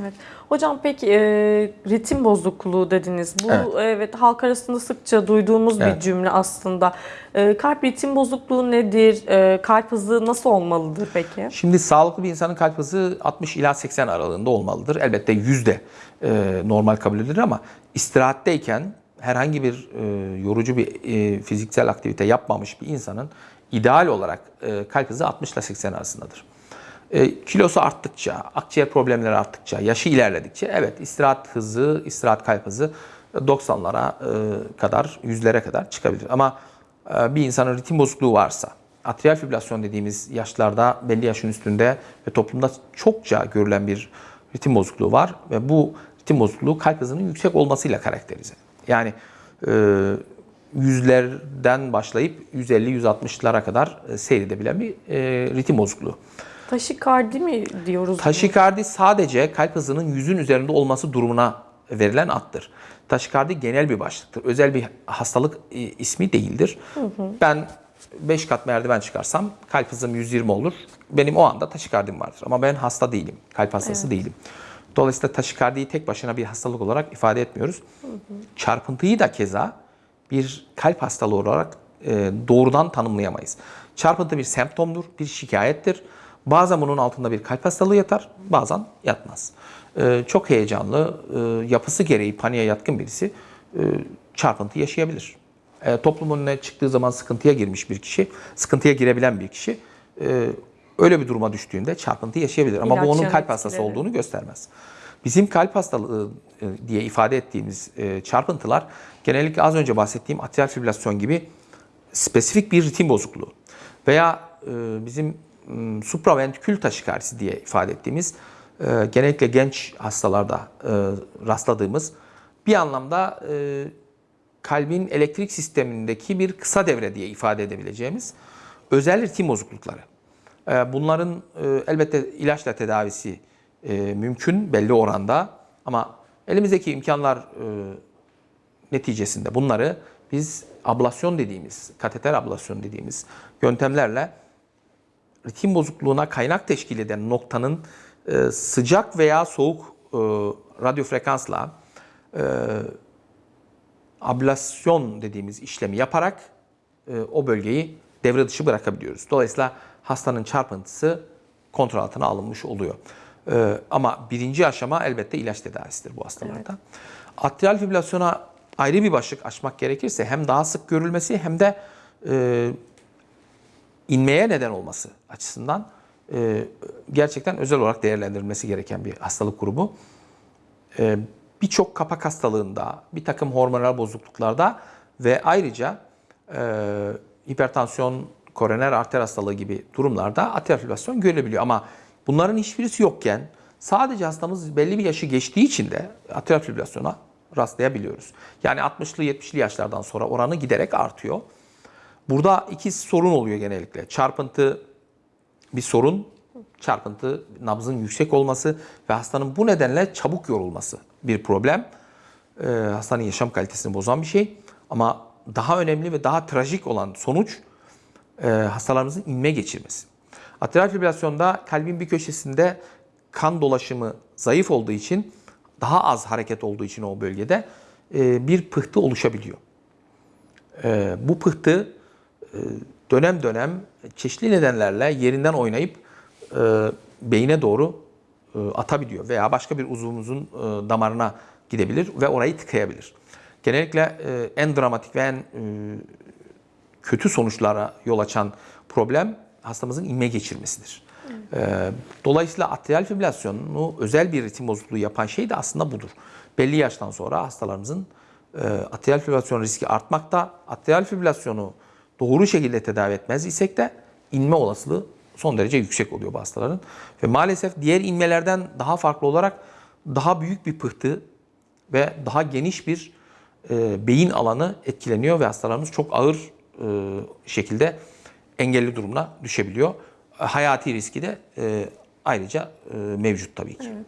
Evet. Hocam peki e, ritim bozukluğu dediniz. Bu Evet. evet, halk arasında sıkça duyduğumuz bir Evet. cümle aslında. E, kalp ritim bozukluğu nedir? E, kalp hızı nasıl olmalıdır peki? Şimdi sağlıklı bir insanın kalp hızı 60 ila 80 aralığında olmalıdır. Elbette 100 de e, normal kabul edilir ama istirahatteyken herhangi bir e, yorucu bir e, fiziksel aktivite yapmamış bir insanın ideal olarak e, kalp hızı 60 ile 80 arasındadır. E, kilosu arttıkça, akciğer problemleri arttıkça, yaşı ilerledikçe evet istirahat hızı, istirahat kalp hızı 90'lara e, kadar, 100'lere kadar çıkabilir. Ama e, bir insanın ritim bozukluğu varsa, atrial fibrilasyon dediğimiz yaşlarda belli yaşın üstünde ve toplumda çokça görülen bir ritim bozukluğu var ve bu ritim bozukluğu kalp hızının yüksek olmasıyla karakterize. Yani yüzlerden başlayıp 150-160'lara kadar seyredebilen bir ritim bozukluğu. Taşikardi mi diyoruz? Taşikardi sadece kalp hızının yüzün üzerinde olması durumuna verilen addır. Taşikardi genel bir başlıktır. Özel bir hastalık e, ismi değildir. Ben 5 kat merdiven çıkarsam kalp hızım 120 olur. Benim o anda taşikardim vardır. Ama ben hasta değilim. Kalp hastası değilim. Dolayısıyla taşikardiyi tek başına bir hastalık olarak ifade etmiyoruz. Çarpıntıyı da keza bir kalp hastalığı olarak e, doğrudan tanımlayamayız. Çarpıntı bir semptomdur, bir şikayettir. Bazen bunun altında bir kalp hastalığı yatar, bazen yatmaz. E, çok heyecanlı, e, yapısı gereği paniğe yatkın birisi e, çarpıntı yaşayabilir. E, toplumun önüne çıktığı zaman sıkıntıya girmiş bir kişi, sıkıntıya girebilen bir kişi e, öyle bir duruma düştüğünde çarpıntı yaşayabilir. Ama İlaç bu onun kalp hastası etkileri. olduğunu göstermez. Bizim kalp hastalığı e, diye ifade ettiğimiz e, çarpıntılar genellikle az önce bahsettiğim atrial fibrilasyon gibi spesifik bir ritim bozukluğu veya e, bizim supraventrikül taşikardisi diye ifade ettiğimiz e, genellikle genç hastalarda e, rastladığımız bir anlamda e, kalbin elektrik sistemindeki bir kısa devre diye ifade edebileceğimiz özel ritim bozuklukları. E, Bunların e, elbette ilaçla tedavisi e, mümkün belli oranda ama elimizdeki imkanlar e, neticesinde bunları biz ablasyon dediğimiz, kateter ablasyon dediğimiz yöntemlerle ritim bozukluğuna kaynak teşkil eden noktanın e, sıcak veya soğuk e, radyo frekansla e, ablasyon dediğimiz işlemi yaparak e, o bölgeyi devre dışı bırakabiliyoruz. Dolayısıyla hastanın çarpıntısı kontrol altına alınmış oluyor. E, ama birinci aşama elbette ilaç tedavisidir bu hastalarda. Atrial fibrilasyona ayrı bir başlık açmak gerekirse hem daha sık görülmesi hem de e, inmeye neden olması açısından e, gerçekten özel olarak değerlendirilmesi gereken bir hastalık grubu. E, Birçok kapak hastalığında, bir takım hormonal bozukluklarda ve ayrıca e, hipertansiyon, koroner arter hastalığı gibi durumlarda atrial fibrilasyon görülebiliyor. Ama bunların hiçbirisi yokken sadece hastamız belli bir yaşı geçtiği için de atrial fibrilasyona rastlayabiliyoruz. Yani 60'lı 70'li yaşlardan sonra oranı giderek artıyor. Burada iki sorun oluyor genellikle. Çarpıntı bir sorun, çarpıntı nabzın yüksek olması ve hastanın bu nedenle çabuk yorulması bir problem. Ee, hastanın yaşam kalitesini bozan bir şey. Ama daha önemli ve daha trajik olan sonuç e, hastalarımızın inme geçirmesi. Atrial fibrilasyonda kalbin bir köşesinde kan dolaşımı zayıf olduğu için daha az hareket olduğu için o bölgede e, bir pıhtı oluşabiliyor. E, bu pıhtı dönem dönem çeşitli nedenlerle yerinden oynayıp e, beyine doğru e, atabiliyor veya başka bir uzvumuzun e, damarına gidebilir ve orayı tıkayabilir. Genellikle e, en dramatik ve en e, kötü sonuçlara yol açan problem hastamızın inme geçirmesidir. Ee, Dolayısıyla atrial fibrilasyonu özel bir ritim bozukluğu yapan şey de aslında budur. Belli yaştan sonra hastalarımızın e, atrial fibrilasyon riski artmakta. Atrial fibrilasyonu doğru şekilde tedavi etmez isek de inme olasılığı son derece yüksek oluyor bu hastaların. Ve maalesef diğer inmelerden daha farklı olarak daha büyük bir pıhtı ve daha geniş bir e, beyin alanı etkileniyor ve hastalarımız çok ağır e, şekilde engelli durumuna düşebiliyor. Hayati riski de e, ayrıca e, mevcut tabii ki. Evet.